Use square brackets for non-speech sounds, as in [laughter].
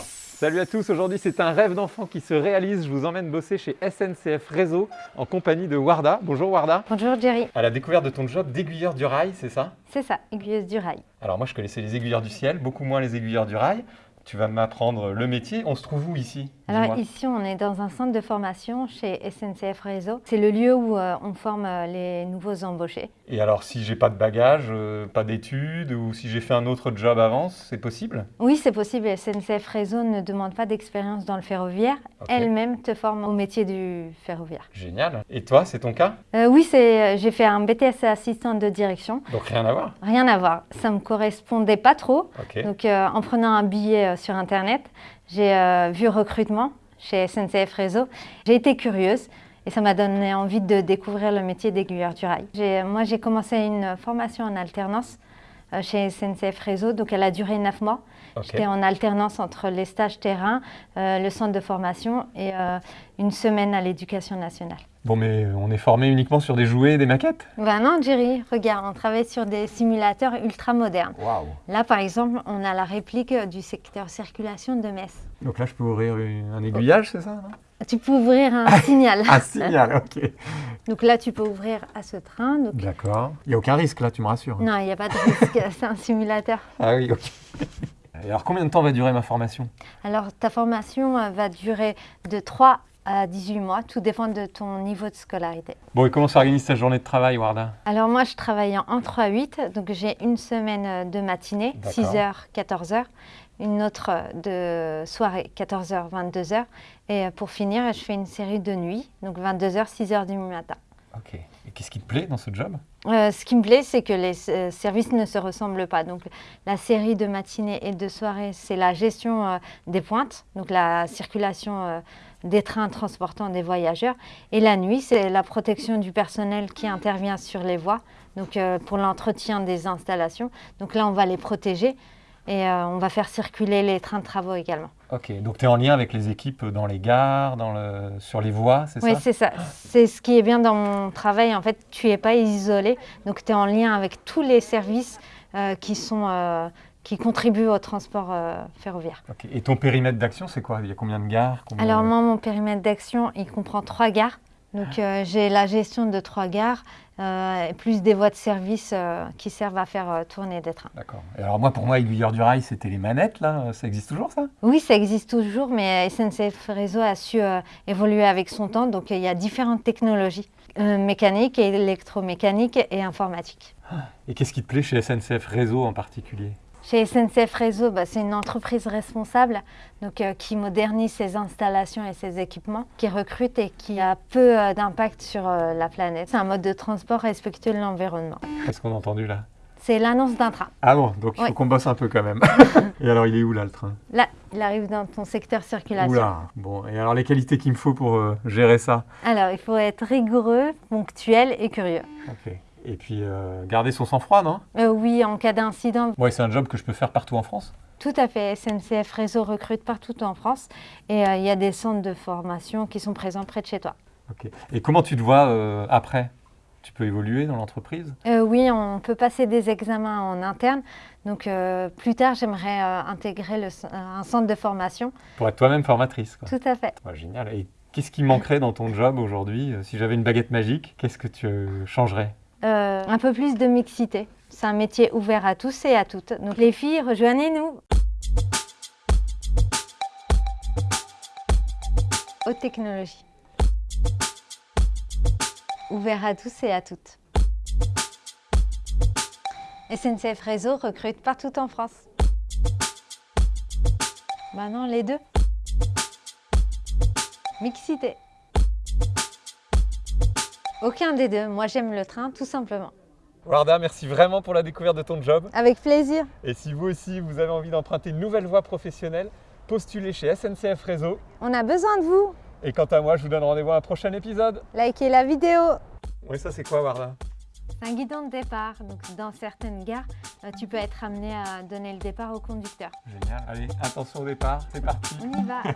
Salut à tous, aujourd'hui c'est un rêve d'enfant qui se réalise. Je vous emmène bosser chez SNCF Réseau en compagnie de Warda. Bonjour Warda. Bonjour Jerry. À la découverte de ton job d'aiguilleur du rail, c'est ça? C'est ça, aiguilleuse du rail. Alors moi je connaissais les aiguilleurs du ciel, beaucoup moins les aiguilleurs du rail. Tu vas m'apprendre le métier. On se trouve où ici? Alors ici, on est dans un centre de formation chez SNCF Réseau. C'est le lieu où euh, on forme euh, les nouveaux embauchés. Et alors, si j'ai pas de bagage, euh, pas d'études, ou si j'ai fait un autre job avant, c'est possible? Oui, c'est possible. SNCF Réseau ne demande pas d'expérience dans le ferroviaire. Elle-même te forme au métier du ferroviaire. Génial. Et toi, c'est ton cas? Oui, j'ai fait un BTS assistant de direction. Donc rien à voir? Rien à voir. Ça me correspondait pas trop. Donc en prenant un billet sur Internet. J'ai euh, vu recrutement chez SNCF Réseau. J'ai été curieuse et ça m'a donné envie de découvrir le métier d'aiguilleur du rail. Moi, j'ai commencé une formation en alternance chez SNCF Réseau, donc elle a duré neuf mois. J'étais en alternance entre les stages terrain, le centre de formation et une semaine à l'éducation nationale. Bon, mais on est formé uniquement sur des jouets et des maquettes? Ben non, Jerry, regarde, on travaille sur des simulateurs ultra modernes. Là, par exemple, on a la réplique du secteur circulation de Metz. Donc là, je peux ouvrir un aiguillage, c'est ça Tu peux ouvrir un signal. un signal, [laughs] ok. Donc là, tu peux ouvrir à ce train. D'accord. Il n'y a aucun risque là, tu me rassures Non, il n'y a pas de risque, [laughs] c'est un simulateur. Ah oui, ok. [laughs] Et alors, combien de temps va durer ma formation? Alors, ta formation euh, va durer de 3 à 18 mois, tout dépend de ton niveau de scolarité. Bon, et comment s'organise ta journée de travail, Warda? Alors moi, je travaille en 3-8, donc j'ai une semaine euh, de matinée, 6h, 14h, une autre euh, de soirée, 14h, 22h, et euh, pour finir, je fais une série de nuit, donc 22h, 6h du matin. Ok. Et qu'est-ce qui te plaît dans ce job? Ce qui me plaît, c'est que les services ne se ressemblent pas. Donc, la série de matinée et de soirée, c'est la gestion des pointes, donc la circulation des trains transportant des voyageurs. Et la nuit, c'est la protection du personnel qui intervient sur les voies, donc euh, pour l'entretien des installations. Donc là, on va les protéger et euh, on va faire circuler les trains de travaux également. Ok, donc tu es en lien avec les équipes dans les gares, dans le, sur les voies, c'est ça? Oui, c'est ça. C'est ce qui est bien dans mon travail. En fait, tu n'es pas isolé, donc tu es en lien avec tous les services euh, qui sont qui contribuent au transport euh, ferroviaire. Et ton périmètre d'action, c'est quoi? Il y a combien de gares? Alors moi, mon périmètre d'action, il comprend trois gares. Donc euh, j'ai la gestion de trois gares, euh, plus des voies de service qui servent à faire tourner des trains. D'accord. Et alors moi, pour moi, aiguilleur du rail, c'était les manettes, là? Ça existe toujours, ça? Oui, ça existe toujours, mais SNCF Réseau a su évoluer avec son temps. Donc il y a différentes technologies, mécaniques, électromécaniques et informatiques. Et qu'est-ce qui te plaît chez SNCF Réseau en particulier? Chez SNCF Réseau, bah, c'est une entreprise responsable donc, euh, qui modernise ses installations et ses équipements, qui recrute et qui a peu euh, d'impact sur euh, la planète. C'est un mode de transport respectueux de l'environnement. Qu'est-ce qu'on a entendu là? C'est l'annonce d'un train. Ah bon, donc il faut qu'on bosse un peu quand même. [laughs] et alors il est où là le train? Là, il arrive dans ton secteur circulation. Oula, bon, et alors les qualités qu'il me faut pour gérer ça? Alors il faut être rigoureux, ponctuel et curieux. Et puis euh, garder son sang-froid, non? Euh, Oui, en cas d'incident. Oui, c'est un job que je peux faire partout en France? Tout à fait. SNCF Réseau recrute partout en France et euh, il y a des centres de formation qui sont présents près de chez toi. Ok. Et comment tu te vois après? Tu peux évoluer dans l'entreprise? Oui, on peut passer des examens en interne. Donc plus tard, j'aimerais intégrer le, un centre de formation. Pour être toi-même formatrice Tout à fait. génial. Et qu'est-ce qui manquerait dans ton job aujourd'hui? Si j'avais une baguette magique, qu'est-ce que tu changerais? Euh, un peu plus de mixité. C'est un métier ouvert à tous et à toutes. Donc les filles, rejoignez-nous Haute technologie. Ouvert à tous et à toutes. SNCF Réseau recrute partout en France. Maintenant, les deux. Mixité. Aucun des deux. Moi, j'aime le train, tout simplement. Warda, merci vraiment pour la découverte de ton job. Avec plaisir. Et si vous aussi, vous avez envie d'emprunter une nouvelle voie professionnelle, postulez chez SNCF Réseau. On a besoin de vous. Et quant à moi, je vous donne rendez-vous à un prochain épisode. Likez la vidéo. Oui, ça c'est quoi, Warda? Un guidon de départ. Donc, dans certaines gares, euh, tu peux être amené à donner le départ au conducteur. Génial. Allez, attention au départ, c'est parti. On y va. [laughs]